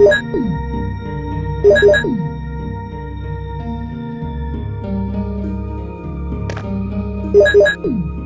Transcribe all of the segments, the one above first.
Thank you.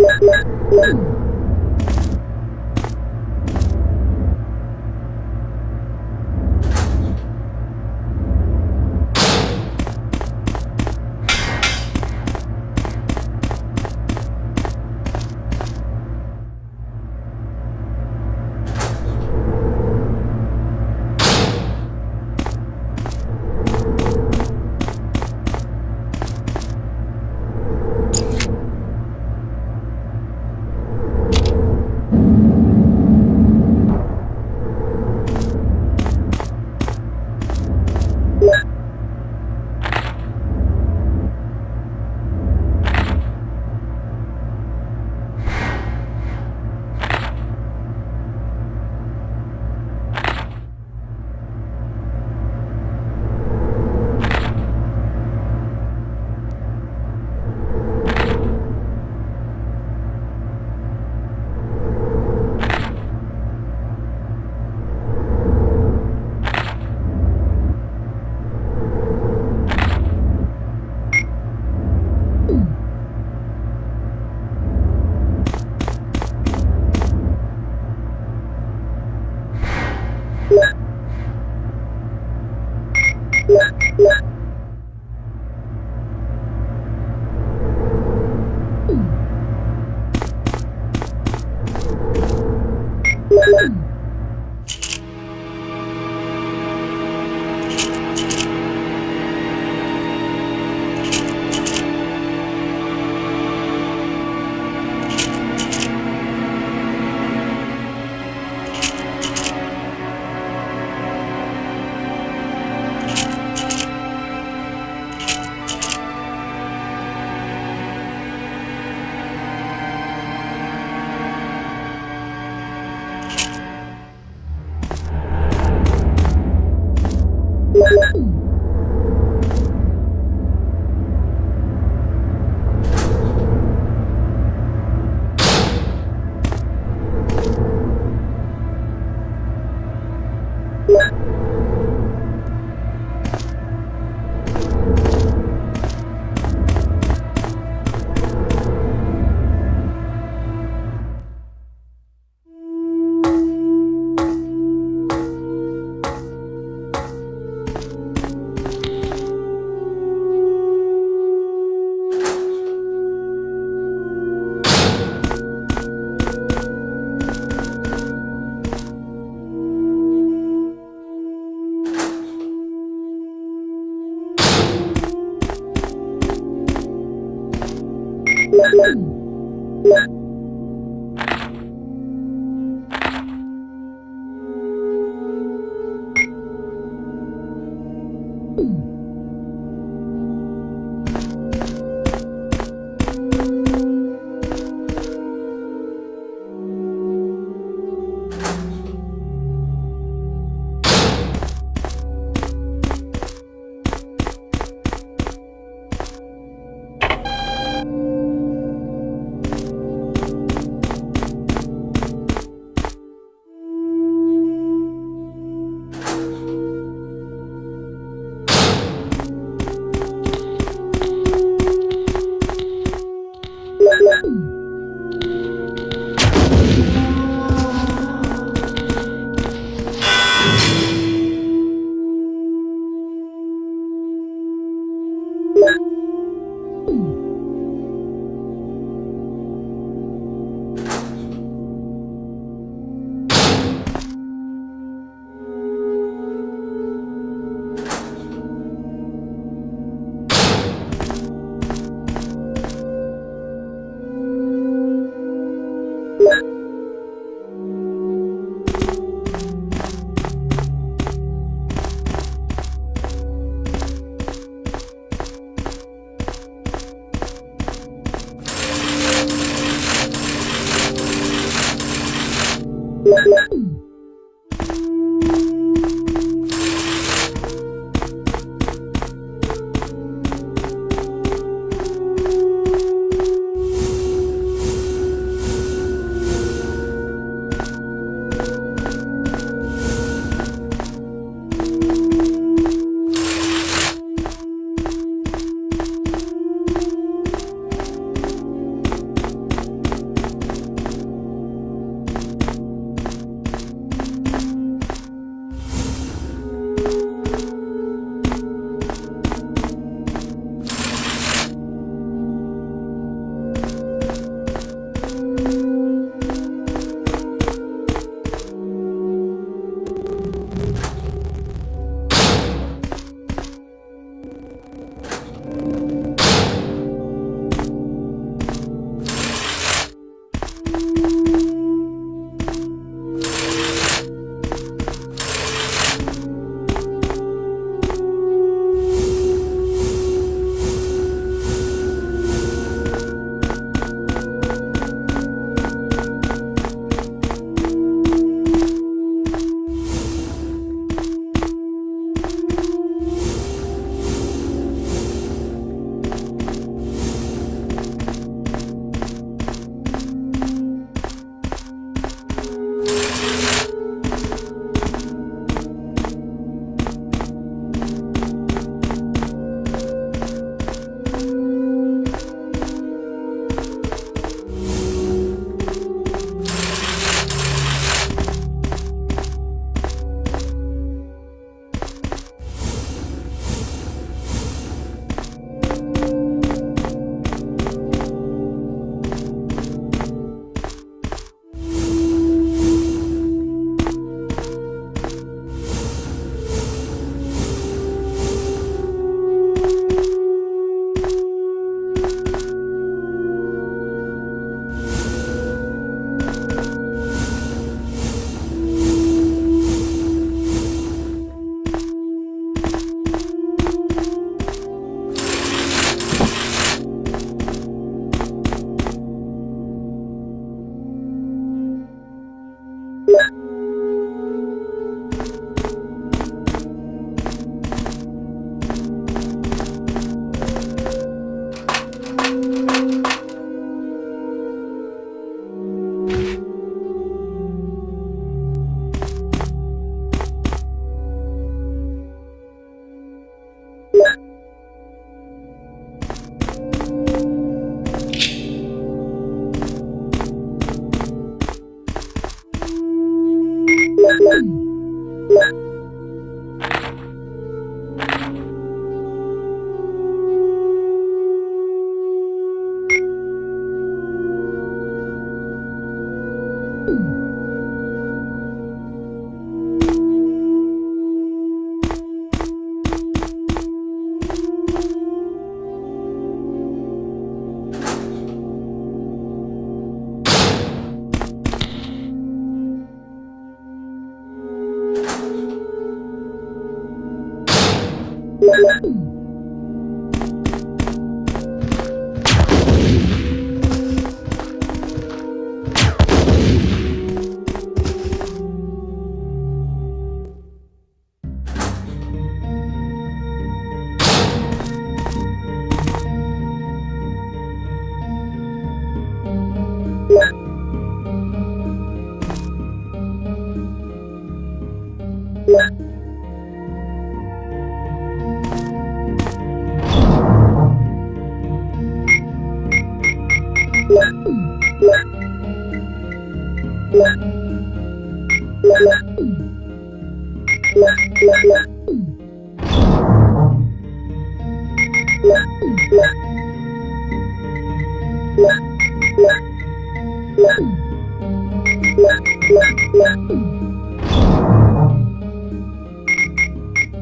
嗯。you Yeah.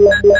Wow.